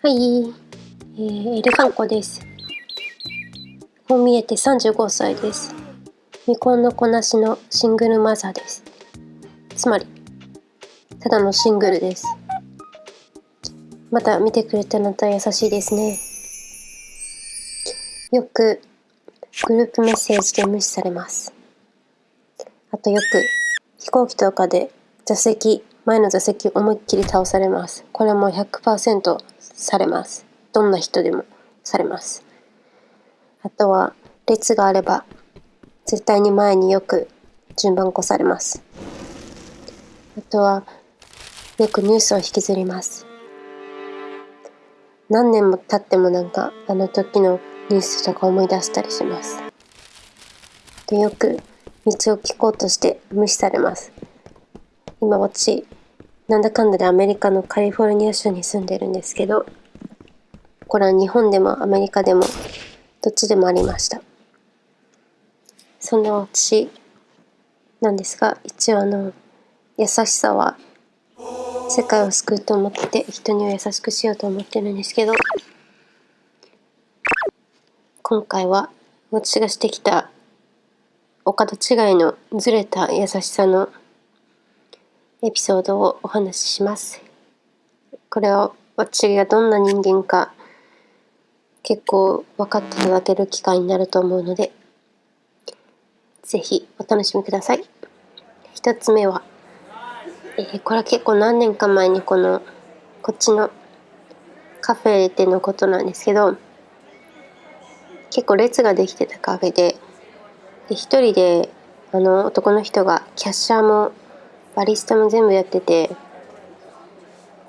はい、えー、エレファンコです。こう見えて35歳です。未婚の子なしのシングルマザーです。つまり、ただのシングルです。また見てくれたのは優しいですね。よくグループメッセージで無視されます。あとよく飛行機とかで座席前の座席思いっきり倒されます。これも100%されます。どんな人でもされます。あとは列があれば絶対に前によく順番越されます。あとはよくニュースを引きずります。何年も経ってもなんかあの時のニュースとか思い出したりします。でよく道を聞こうとして無視されます。今私なんだかんだでアメリカのカリフォルニア州に住んでるんですけど、これは日本でもアメリカでもどっちでもありました。そんな私なんですが、一応あの、優しさは世界を救うと思って人には優しくしようと思ってるんですけど、今回は私がしてきたお方違いのずれた優しさのエピソードをお話しします。これは私がどんな人間か結構分かっていただける機会になると思うので、ぜひお楽しみください。一つ目は、えー、これは結構何年か前にこの、こっちのカフェでのことなんですけど、結構列ができてたカフェで、で一人であの男の人がキャッシャーもバリスタも全部やってて。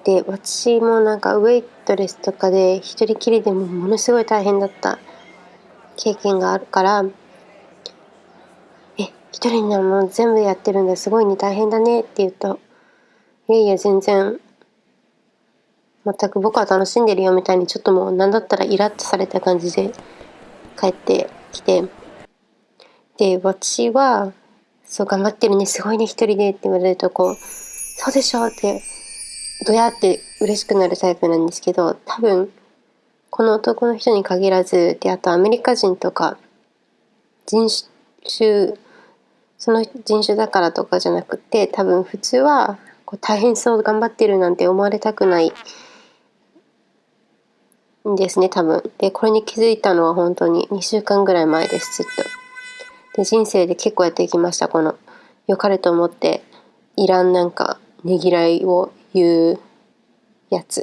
で私もなんかウェイトレスとかで一人きりでもものすごい大変だった経験があるから。え一人でも全部やってるんだすごいね大変だね。って言うといやいや全然全く僕は楽しんでるよみたいにちょっともう何だったらイラッとされた感じで帰ってきて。で私はそう、頑張ってるね、すごいね、一人でって言われると、こう、そうでしょって、どやって嬉しくなるタイプなんですけど、多分、この男の人に限らず、で、あとアメリカ人とか、人種、その人種だからとかじゃなくて、多分普通は、こう大変そう頑張ってるなんて思われたくないんですね、多分。で、これに気づいたのは本当に2週間ぐらい前です、ずっと。で人生で結構やってきましたこの良かれと思っていらんなんかねぎらいを言うやつ。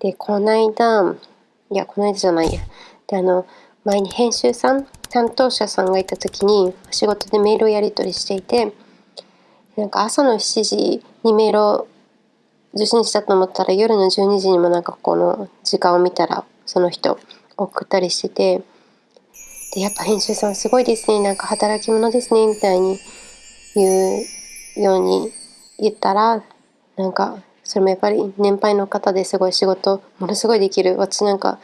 でこないだいやこの間じゃないや。であの前に編集さん担当者さんがいた時に仕事でメールをやり取りしていてなんか朝の7時にメールを受信したと思ったら夜の12時にもなんかこの時間を見たらその人送ったりしててで、やっぱ編集さんすごいですね。なんか働き者ですね。みたいに言うように言ったら、なんか、それもやっぱり年配の方ですごい仕事、ものすごいできる。私なんか、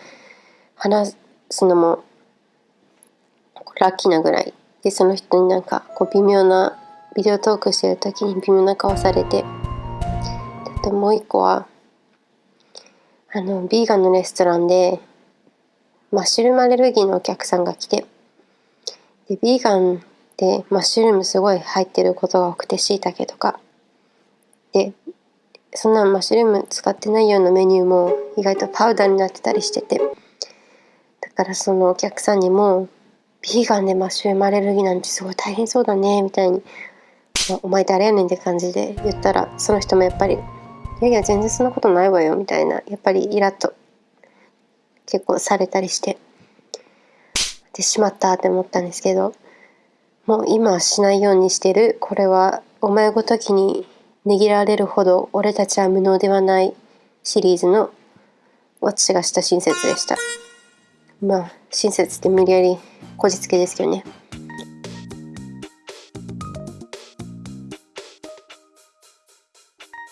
話すのもラッキーなぐらい。で、その人になんか、こう微妙な、ビデオトークしてる時に微妙な顔されて。あともう一個は、あの、ビーガンのレストランで、マッシュルームアレルギーのお客さんが来て。でビーガンでマッシュルームすごい入ってることが多くてしいたけとか。でそんなマッシュルーム使ってないようなメニューも意外とパウダーになってたりしてて。だからそのお客さんにもビーガンでマッシュルームアレルギーなんてすごい大変そうだねみたいに「お前誰やねん」って感じで言ったらその人もやっぱり「いやいや全然そんなことないわよ」みたいなやっぱりイラッと結構されたりして。でしまったって思ったんですけどもう今はしないようにしてる。これはお前ごときにねぎられるほど俺たちは無能ではない。シリーズの私がした親切でした。まあ親切って無理やりこじつけですけどね。